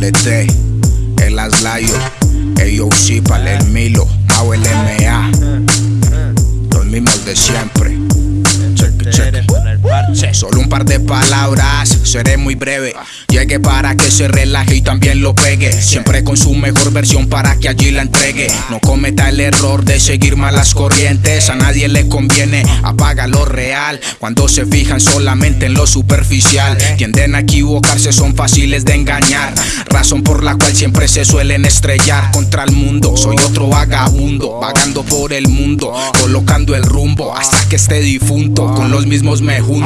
doble T, el Aslayo, AOC para el Milo, Mau LMA, los mismos de siempre. Check, check. Solo un par de palabras, seré muy breve. Llegue para que se relaje y también lo pegue. Siempre con su mejor versión para que allí la entregue. No cometa el error de seguir malas corrientes. A nadie le conviene, apaga lo real. Cuando se fijan solamente en lo superficial, tienden a equivocarse, son fáciles de engañar. Razón por la cual siempre se suelen estrellar contra el mundo. Soy otro vagabundo, vagando por el mundo, colocando el rumbo hasta que esté difunto. Con los mismos me junto,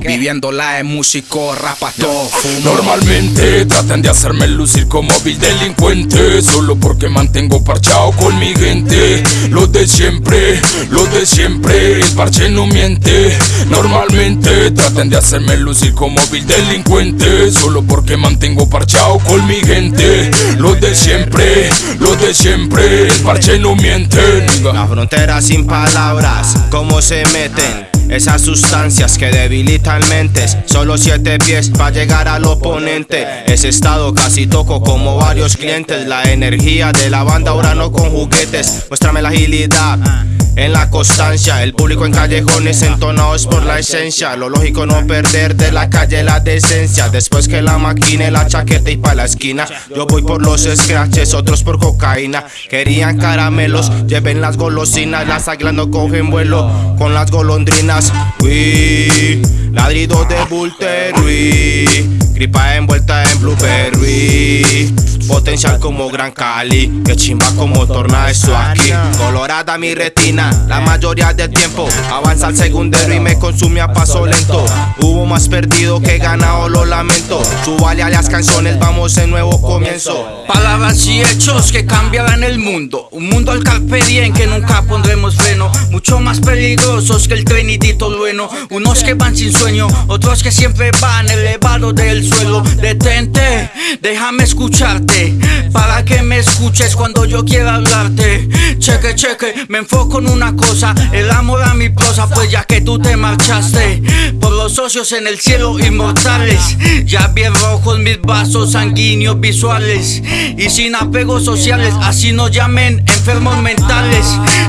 viviendo la de músico, rapato, fumo. Normalmente tratan de hacerme lucir como vil delincuente Solo porque mantengo parchado con mi gente. Los de siempre, los de siempre, el parche no miente. Normalmente tratan de hacerme lucir como vil delincuente Solo porque mantengo parchado con mi gente. Los de siempre, los de siempre, el parche no miente. La frontera sin palabras, cómo se meten esas que debilitan mentes. Solo siete pies para llegar al oponente. Ese estado casi toco como varios clientes. La energía de la banda ahora no con juguetes. Muéstrame la agilidad. En la constancia, el público en callejones entonados por la esencia. Lo lógico no perder de la calle la decencia. Después que la máquina, la chaqueta y pa' la esquina. Yo voy por los scratches, otros por cocaína. Querían caramelos, lleven las golosinas. Las águilas no cogen vuelo con las golondrinas. Uy, ladrido de Bulterui. Gripa envuelta en blueberry. Potencial como Gran Cali, que chimba como torna eso aquí. Colorada mi retina, la mayoría del tiempo. Avanza al segundero y me consume a paso lento. Hubo más perdido que ganado, lo lamento. Subale a las canciones, vamos en nuevo comienzo. Palabras y hechos que cambiarán el mundo. Un mundo al carpe diem que nunca pondremos freno. Mucho más peligrosos que el trenidito bueno. Unos que van sin sueño, otros que siempre van elevados del suelo. Detente, déjame escucharte. Para que me escuches cuando yo quiera hablarte. Cheque, cheque, me enfoco en una cosa. El amor a mi prosa, pues ya que tú te marchaste. Por los socios en el cielo inmortales. Ya bien rojos mis vasos sanguíneos visuales. Y sin apegos sociales, así nos llamen enfermos mentales.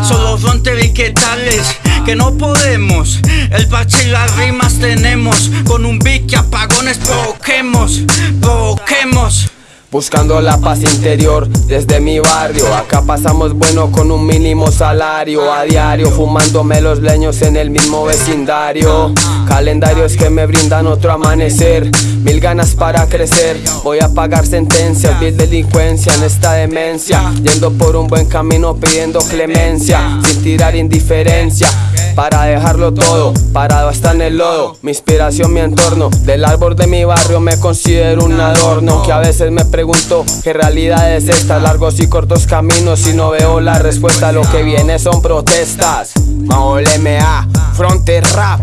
Solo frontera y qué tales. Que no podemos, el parche y las rimas tenemos. Con un beat que apagones provoquemos, provoquemos. Buscando la paz interior desde mi barrio. Acá pasamos bueno con un mínimo salario. A diario fumándome los leños en el mismo vecindario. Calendarios que me brindan otro amanecer. Mil ganas para crecer. Voy a pagar sentencias, vil delincuencia en esta demencia. Yendo por un buen camino pidiendo clemencia. Sin tirar indiferencia. Para dejarlo todo, parado hasta en el lodo. Mi inspiración, mi entorno, del árbol de mi barrio me considero un adorno. Que a veces pregunto qué realidad es esta Largos y cortos caminos y no veo la respuesta. Lo que viene son protestas. Mao LMA, Fronte Rap.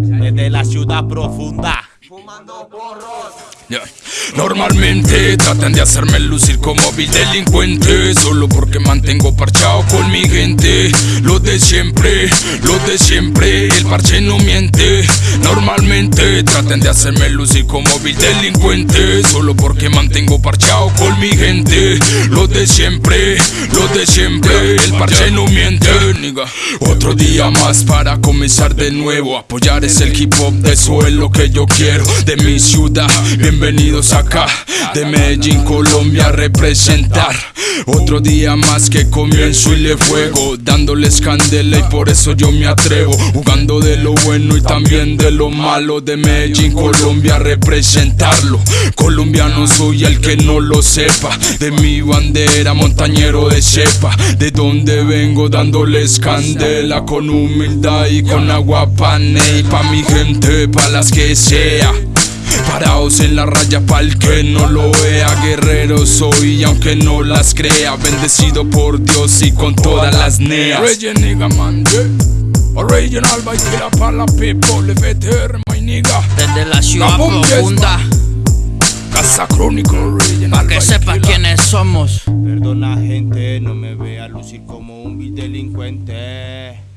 Desde la ciudad profunda. Normalmente tratan de hacerme lucir como vil delincuente Solo porque mantengo parchado con mi gente. Los de siempre, los de siempre, el parche no miente. Normalmente tratan de hacerme lucir como vil delincuente Solo porque mantengo parchado con mi gente de siempre, los de siempre, el parche no miente. Nigga. Otro día más para comenzar de nuevo. Apoyar es el hip hop, eso es lo que yo quiero. De mi ciudad, bienvenidos acá. De Medellín, Colombia representar. Otro día más que comienzo y le fuego Dándoles candela y por eso yo me atrevo. Jugando de lo bueno y también de lo malo. De Medellín, Colombia representarlo. Colombiano soy el que no lo sepa. De mi bandera, montañero de cepa De donde vengo dándoles candela Con humildad y con agua pane Y pa' mi gente, pa' las que sea. Paraos en la raya pa'l que no lo vea. Guerrero soy aunque no las crea. Bendecido por Dios y con todas las neas. Regen nigga man, yeah. Original by Kira para la people. FTR my nigga Desde la ciudad profunda. Casa Crónico Original Pa' que by sepa Killa. quiénes somos. Perdona gente, no me vea lucir como un vil delincuente.